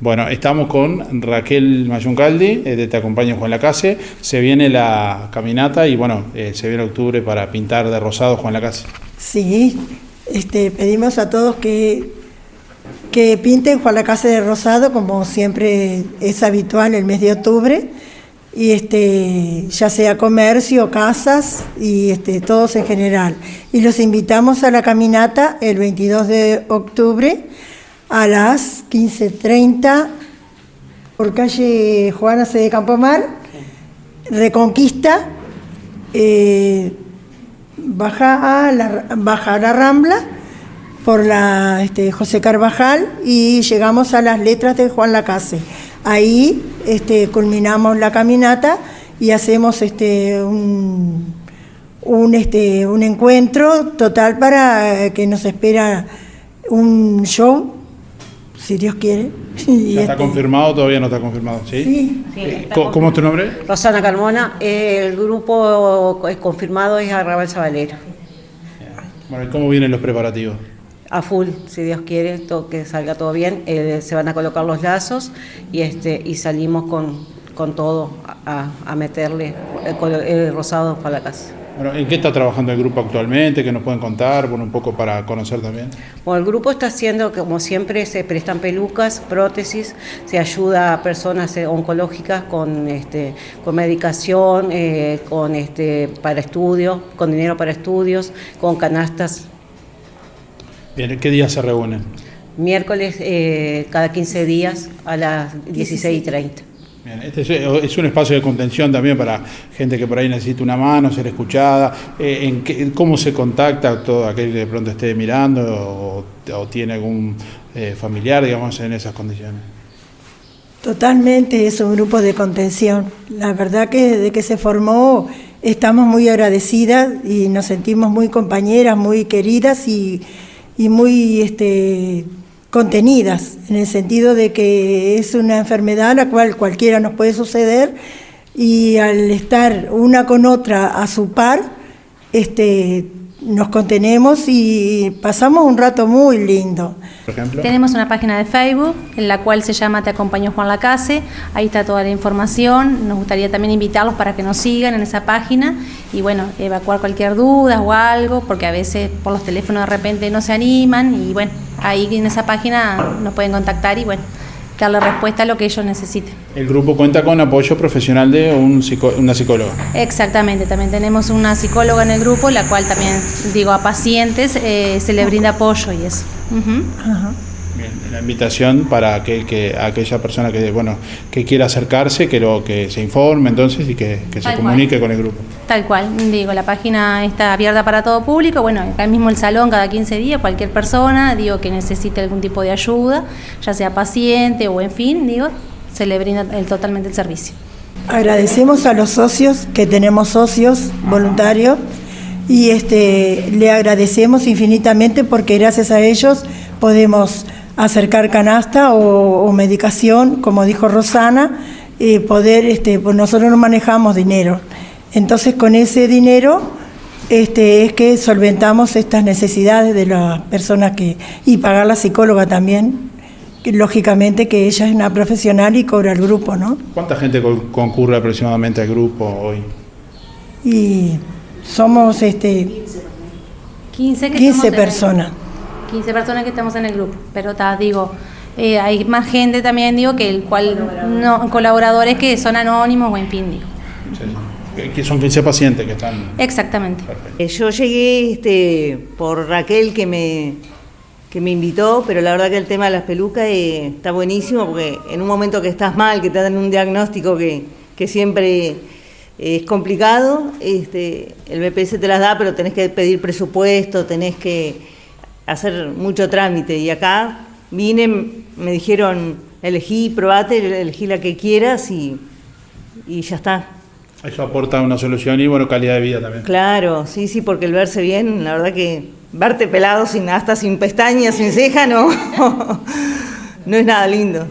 Bueno, estamos con Raquel Mayuncaldi, eh, Te Acompaño Juan Lacase. Se viene la caminata y bueno, eh, se viene octubre para pintar de rosado Juan Lacase. Sí, este, pedimos a todos que, que pinten Juan Lacase de rosado, como siempre es habitual el mes de octubre, y este, ya sea comercio, casas y este, todos en general. Y los invitamos a la caminata el 22 de octubre a las 15.30 por calle Juana C. de Campomar, Reconquista, eh, baja, a la, baja a la Rambla por la este, José Carvajal y llegamos a las letras de Juan Lacase. Ahí este, culminamos la caminata y hacemos este, un, un, este, un encuentro total para que nos espera un show si Dios quiere. ¿Ya está confirmado todavía no está confirmado? Sí. Sí. Eh, ¿Cómo, es tu nombre? Rosana Carmona. El grupo confirmado es Arrabal Zabalero. Bueno, ¿y cómo vienen los preparativos? A full, si Dios quiere, todo, que salga todo bien. Eh, se van a colocar los lazos y, este, y salimos con, con todo a, a meterle el, el rosado para la casa. Bueno, ¿En qué está trabajando el grupo actualmente? ¿Qué nos pueden contar? Bueno, un poco para conocer también. Bueno, el grupo está haciendo, como siempre, se prestan pelucas, prótesis, se ayuda a personas eh, oncológicas con, este, con medicación, eh, con, este, para estudios, con dinero para estudios, con canastas. Bien, ¿qué días se reúnen? Miércoles eh, cada 15 días a las 16 y 30. Bien, este es, es, un espacio de contención también para gente que por ahí necesita una mano, ser escuchada. Eh, ¿Cómo se contacta todo aquel que de pronto esté mirando o, o tiene algún eh, familiar, digamos, en esas condiciones? Totalmente es un grupo de contención. La verdad que desde que se formó estamos muy agradecidas y nos sentimos muy compañeras, muy queridas y, y muy... Este, contenidas, en el sentido de que es una enfermedad a la cual cualquiera nos puede suceder y al estar una con otra a su par, este, nos contenemos y pasamos un rato muy lindo. Por ejemplo. Tenemos una página de Facebook en la cual se llama Te acompañó Juan Lacase, ahí está toda la información, nos gustaría también invitarlos para que nos sigan en esa página y bueno, evacuar cualquier duda o algo, porque a veces por los teléfonos de repente no se animan y bueno, ahí en esa página nos pueden contactar y bueno, darle respuesta a lo que ellos necesiten. El grupo cuenta con apoyo profesional de un psico una psicóloga. Exactamente, también tenemos una psicóloga en el grupo, la cual también, digo, a pacientes eh, se le brinda apoyo y eso. Uh -huh. Ajá. Bien, la invitación para que, que, aquella persona que bueno que quiera acercarse, que lo que se informe entonces y que, que se comunique cual. con el grupo. Tal cual, digo, la página está abierta para todo público, bueno, acá mismo el salón cada 15 días, cualquier persona, digo, que necesite algún tipo de ayuda, ya sea paciente o en fin, digo, se le brinda el, totalmente el servicio. Agradecemos a los socios, que tenemos socios voluntarios, y este, le agradecemos infinitamente porque gracias a ellos podemos acercar canasta o, o medicación, como dijo Rosana, eh, poder, este, pues nosotros no manejamos dinero. Entonces con ese dinero este, es que solventamos estas necesidades de las personas que, y pagar la psicóloga también, que, lógicamente que ella es una profesional y cobra el grupo, ¿no? ¿Cuánta gente co concurre aproximadamente al grupo hoy? Y somos este, 15, que 15 personas. 15 personas que estamos en el grupo, pero ta, digo, eh, hay más gente también, digo, que el cual no, colaboradores que son anónimos o en fin, digo. Sí. Que son 15 pacientes que están... Exactamente. Perfecto. Yo llegué este, por Raquel que me, que me invitó, pero la verdad que el tema de las pelucas eh, está buenísimo porque en un momento que estás mal, que te dan un diagnóstico que, que siempre es complicado, este, el BPS te las da, pero tenés que pedir presupuesto, tenés que hacer mucho trámite. Y acá vine, me dijeron, elegí, probate, elegí la que quieras y, y ya está. Eso aporta una solución y bueno, calidad de vida también. Claro, sí, sí, porque el verse bien, la verdad que verte pelado sin hasta sin pestañas, sin ceja, no, no es nada lindo.